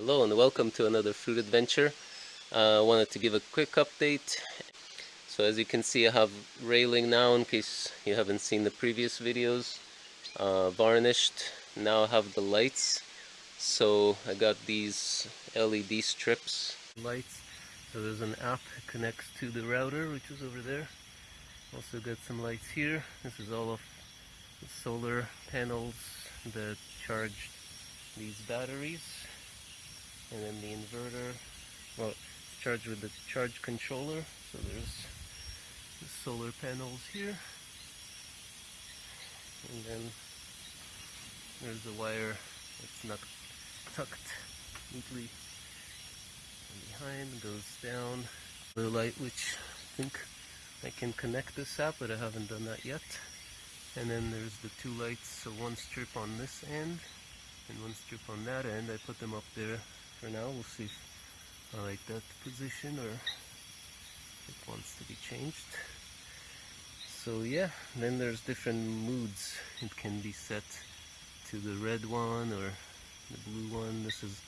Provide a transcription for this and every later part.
Hello and welcome to another fruit adventure. I uh, wanted to give a quick update. So as you can see I have railing now in case you haven't seen the previous videos. Uh, varnished. Now I have the lights. So I got these LED strips. Lights. So there's an app that connects to the router which is over there. Also got some lights here. This is all of the solar panels that charge these batteries and then the inverter well charged with the charge controller. So there's the solar panels here. And then there's the wire that's not tucked neatly behind goes down. The light which I think I can connect this up but I haven't done that yet. And then there's the two lights so one strip on this end and one strip on that end. I put them up there for now. We'll see if I like that position or it wants to be changed. So yeah, then there's different moods. It can be set to the red one or the blue one. This is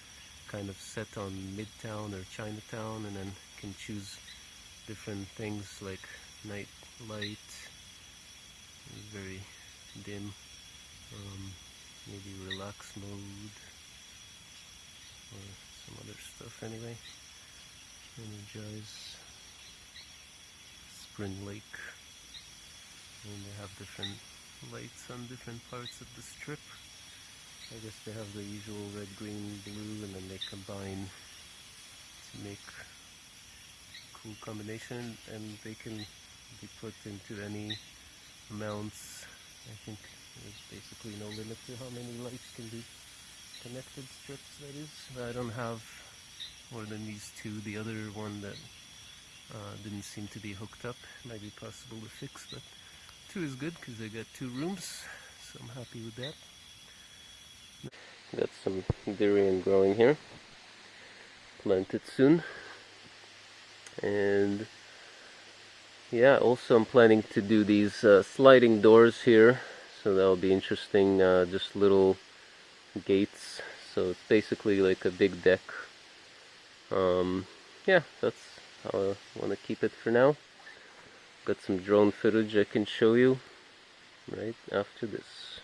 kind of set on Midtown or Chinatown and then can choose different things like night light, very dim, um, maybe relax mode, stuff anyway. Energize Spring Lake. And they have different lights on different parts of the strip. I guess they have the usual red, green, blue, and then they combine to make cool combination and they can be put into any amounts. I think there's basically no limit to how many lights can be connected strips that is. I don't have more than these two. The other one that uh, didn't seem to be hooked up might be possible to fix, but two is good because I got two rooms, so I'm happy with that. Got some durian growing here. Plant it soon. And yeah, also I'm planning to do these uh, sliding doors here, so that'll be interesting. Uh, just little gates so it's basically like a big deck um, yeah that's how I want to keep it for now. Got some drone footage I can show you right after this.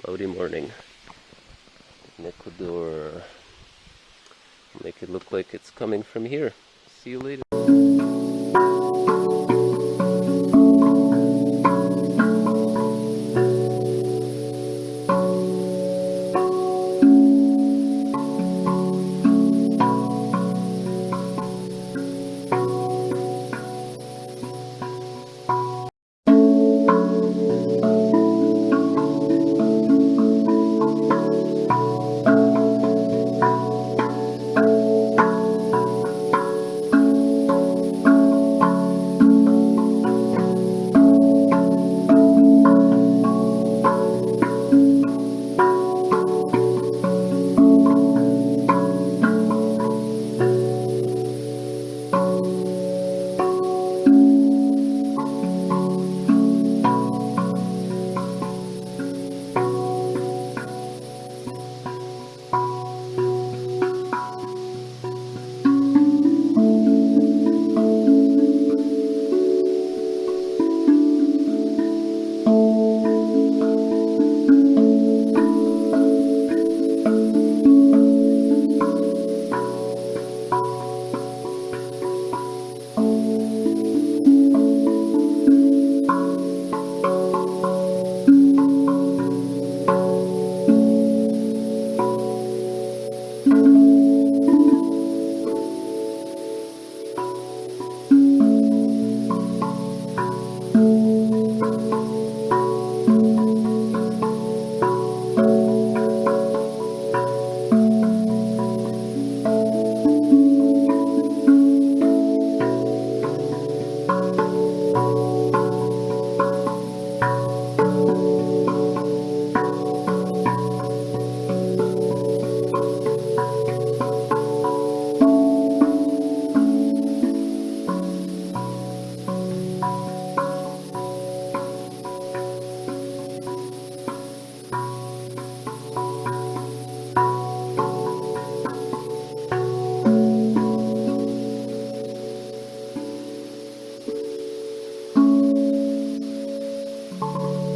Cloudy morning. In Ecuador. Make it look like it's coming from here. See you later